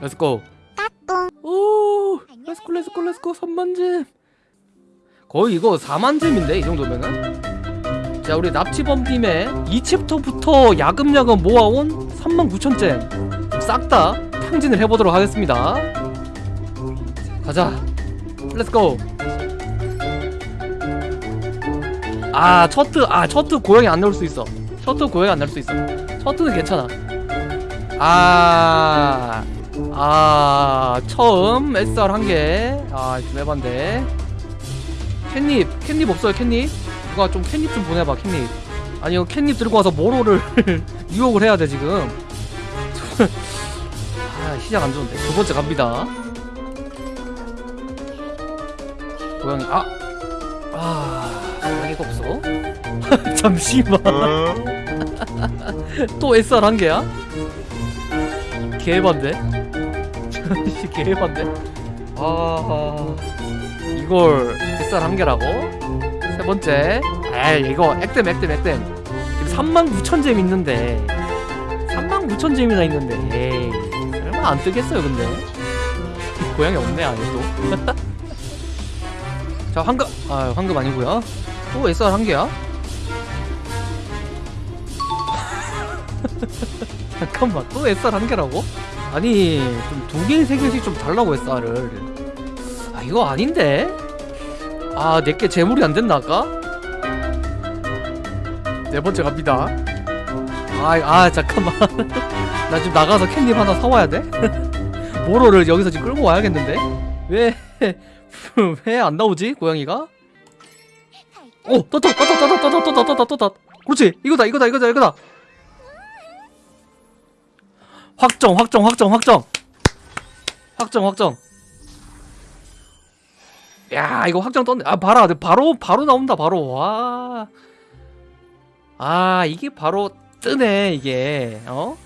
렛츠고 오 렛츠고 렛츠고 렛츠고 3만잼. 거의 이거 4만 gem인데 이 정도면은? 자 우리 납치범팀의 2챕터부터 야금야금 모아온 3만 9천 gem 싹 다 탕진을 해보도록 하겠습니다. 가자. let's go 아 첫트 아 첫트 고양이 안 나올 수 있어. 첫트 고양이 안 나올 수 있어. 첫트는 괜찮아. 아, 아, 처음 SR 한 개. 아, 좀 해반데. 캣닙, 캣닙 없어요, 캣닙? 누가 좀 캣닙 좀 보내봐, 캣닙. 아니요, 캣닙 들고 와서 모로를 유혹을 해야 돼, 지금. 아, 시작 안 좋은데. 두 번째 갑니다. 고양이, 아! 아, 고양이가 없어? 잠시만. 또 SR 한 개야? 개반데? 씨 개반데? 아 이걸 SR 한 개라고? 세 번째. 에이 이거 액땜 액땜 액땜. 지금 39,000잼 있는데. 39,000잼이나 있는데. 에이 설마 안 뜨겠어요 근데? 고양이 없네 아예 또 자 황금. 아 황금 아니고요. 또 SR 한 개야? 잠깐만 또 SR 한 개라고? 아니 좀 두 개, 세 개씩 좀 달라고 SR을 아 이거 아닌데? 아 내게 재물이 안 됐나 아까? 네 번째 갑니다 아, 아 잠깐만 나 지금 나가서 캔디 하나 사와야 돼? 모로를 여기서 지금 끌고 와야겠는데? 왜? 왜 안 나오지 고양이가? 오! 떴다! 떴다! 떴다! 떴다! 떴다! 떴다! 떴다! 그렇지! 이거다! 이거다! 이거다! 이거다! 확정 확정 확정 확정. 확정 확정. 야 이거 확정 떴네. 아 봐라. 바로 바로 나온다 바로. 와아 이게 바로 뜨네 이게. 어?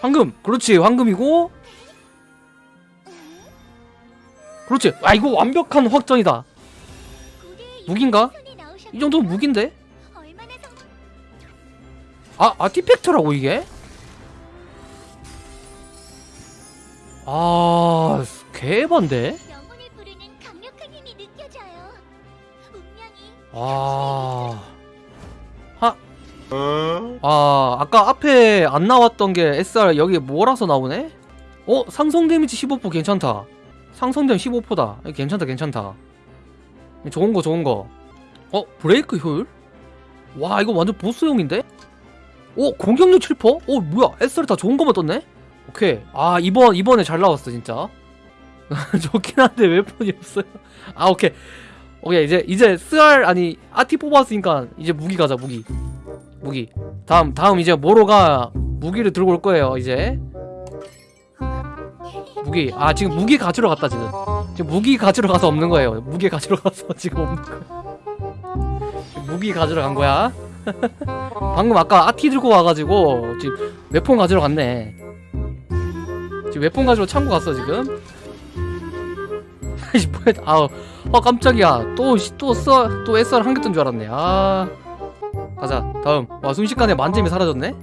황금. 그렇지. 황금이고. 그렇지. 아 이거 완벽한 확정이다. 무기인가? 이 정도면 무기인데? 아 아티팩트라고 이게 아 개반데 아. 하. 아, 아까 앞에 안 나왔던 게 SR 여기 뭐라서 나오네? 어, 상성 데미지 15% 괜찮다. 상성 데미지 15%다. 괜찮다, 괜찮다. 좋은 거, 좋은 거. 어, 브레이크 효율? 와, 이거 완전 보스용인데? 어, 공격력 7%? 어, 뭐야? SR 다 좋은 거만 떴네? 오케이. 아, 이번, 이번에 잘 나왔어, 진짜. 좋긴 한데 웨폰이 없어요. 아, 오케이. 오케이 이제 이제 스알 아니 아티 뽑았으니까 이제 무기 가자 무기. 무기. 다음 다음 이제 모로가 무기를 들고 올 거예요 이제. 무기. 아 지금 무기 가지러 갔다 지금. 지금 무기 가지러 가서 없는 거예요. 무기 가지러 가서 지금 없는 거야. 무기 가지러 간 거야. 방금 아까 아티 들고 와가지고 지금 웹폰 가지러 갔네 지금 웹폰 가지러 창고 갔어 지금? 아이씨 뭐야 아우. 아 깜짝이야. 또또써또 SR 뜬줄 알았네. 아. 가자 다음. 와 순식간에 만점이 사라졌네?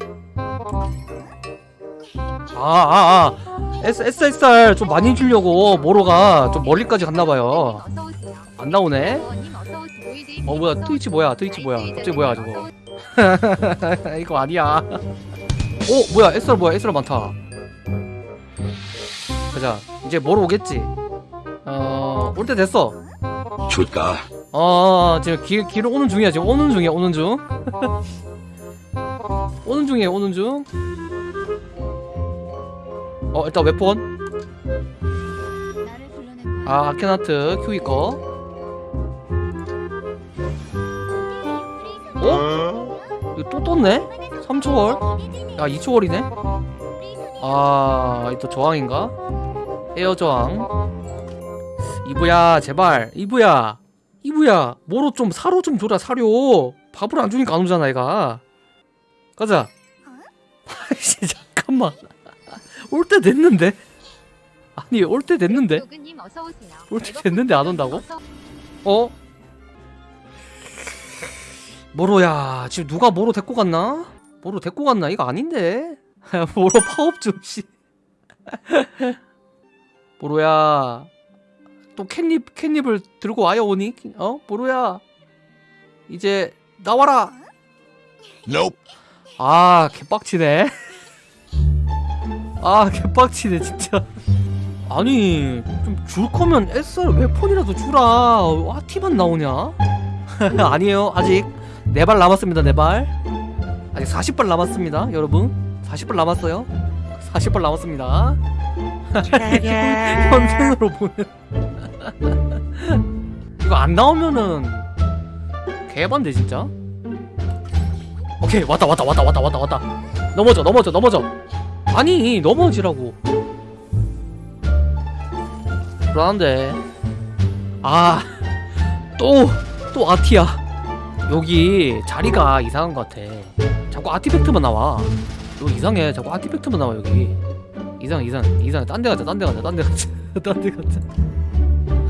아아아. S SSR 좀 많이 주려고 모로가 좀 멀리까지 갔나봐요. 안 나오네? 어 뭐야 트위치 뭐야 트위치 뭐야. 갑자기 뭐야 저거. 이거 아니야. 오 뭐야 SR 뭐야 SR 많다 가자 이제 모로 오겠지 어올 때 됐어 줄까? 어 지금 길 길을 오는 중이야 지금 오는 중이야 오는 중 오는 중이에요 오는 중어 일단 불러낸 아 아케나트 큐이 거 어? 이거 또 떴네? 3초월? 야 2초월이네? 아또 저항인가? 에어 저항 이브야 제발 이브야 이브야 뭐로 좀 사료 좀 줘라 사료 밥을 안 주니까 안 오잖아 얘가 가자 아이씨 잠깐만 올 때 됐는데 아니 올 때 됐는데. 올 때 됐는데 안 온다고? 어? 모로야 지금 누가 모로 데리고 갔나? 모로 데리고 갔나? 이거 아닌데 모로 파업 좀 씨. 보로야 또 캣닙 캣닙을 들고 와요 오니? 어? 보로야 이제 나와라. Nope. 아 개빡치네. 아 개빡치네 진짜. 아니 좀 줄 거면 SR 웨폰이라도 주라. 와 티만 나오냐? 아니에요 아직. 네 발 남았습니다 네 발. 아직 40발 남았습니다 여러분 40발 남았어요? 40발 남았습니다. 현생으로 보는 이거 안 나오면은 개반대 진짜? 오케이 왔다 왔다 왔다 왔다 왔다 왔다. 넘어져 넘어져 넘어져. 아니 넘어지라고. 불안한데. 아또 또 아티야. 여기 자리가 이상한 것 같아. 자꾸 아티팩트만 나와 여기 이상해. 자꾸 아티팩트만 나와 여기. 이상 이상 이상해. 딴데 가자 딴 데 가자 딴 데 가자. 딴 데 가자.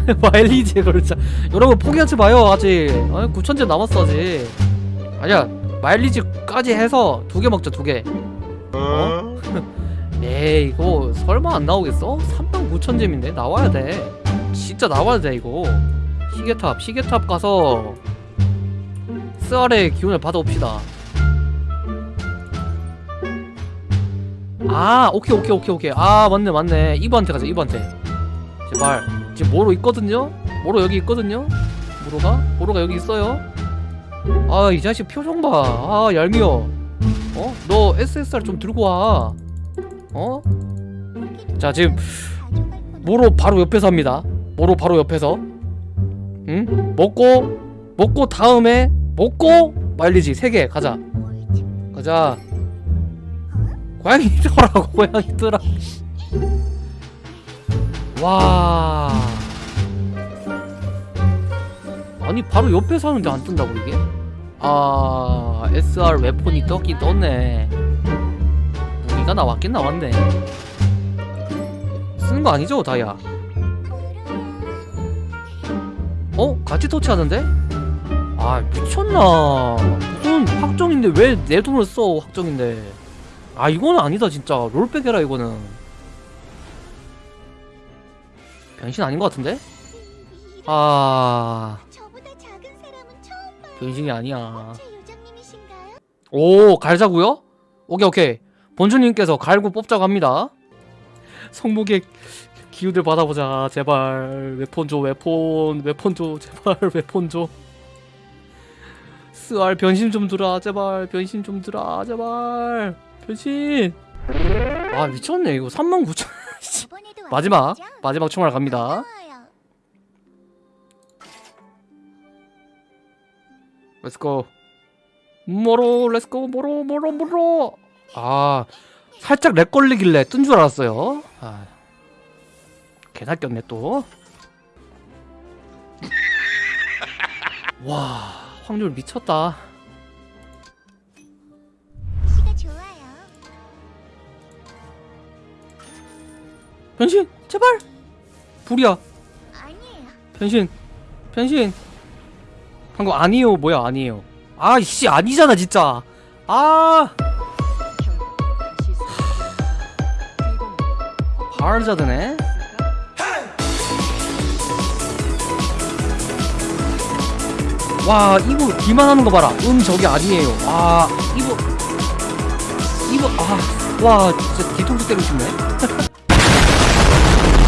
마일리지에 걸자. 여러분 포기하지 마요 아직. 아니 9천제 남았어 아직. 아니야 마일리지까지 해서 두 개 먹자 두개. 어? 에이 이거 설마 안 나오겠어? 39,000잼인데? 나와야 돼. 진짜 나와야 돼 이거. 시계탑 시계탑 가서 스알의 기운을 받아옵시다 아 오케이 오케이 오케이 오케이 아 맞네 맞네 이브한테 가자 이브한테 제발 지금 모로 있거든요? 모로 여기 있거든요? 모로가? 모로가 여기 있어요? 아 이 자식 표정 봐아 얄미워 어? 너 SSR 좀 들고 와 어? 자 지금 모로 바로 옆에서 합니다 모로 바로 옆에서 응? 먹고 먹고 다음에 먹고 말리지 세 개 가자 가자 고양이 들어라고 고양이 들어 와. 아니 바로 옆에서 하는데 안 뜬다고 이게? 아 SR 웨폰이 떴긴 떴네. 무기가 나왔긴 나왔네. 쓰는 거 아니죠 다이아? 어? 같이 터치하는데? 아 미쳤나. 무슨 확정인데 왜 내 돈을 써 확정인데 아 이거는 아니다 진짜. 롤백 해라 이거는. 변신 아닌 것 같은데? 아. 변신이 아니야? 오 갈자고요? 오케이 오케이. 본주님께서 갈고 뽑자고 합니다. 성목의 기운을 받아보자. 제발 웨폰 줘 웨폰 웨폰 줘 제발 웨폰 줘. 스알 변신 좀 주라 제발 변신 좀 주라 제발 변신. 아 미쳤네. 이거 39,000 이번에도 마지막? 마지막 총알 갑니다. let's go 모로 let's go 모로 모로 모로. 아 살짝 lag 걸리길래 뜬 줄 알았어요. 아 개사 꼈네 또 와 확률 미쳤다 변신 제발! 불이야. 아니에요. 변신 변신. 방금 아니에요. 뭐야 아니에요. 아이씨 아니잖아 진짜. 아. 바르자드네. 와 이거 기만 하는 거 봐라. 음 저게 아니에요. 아 이거. 이거 아와 진짜 뒤통수 때리고 싶네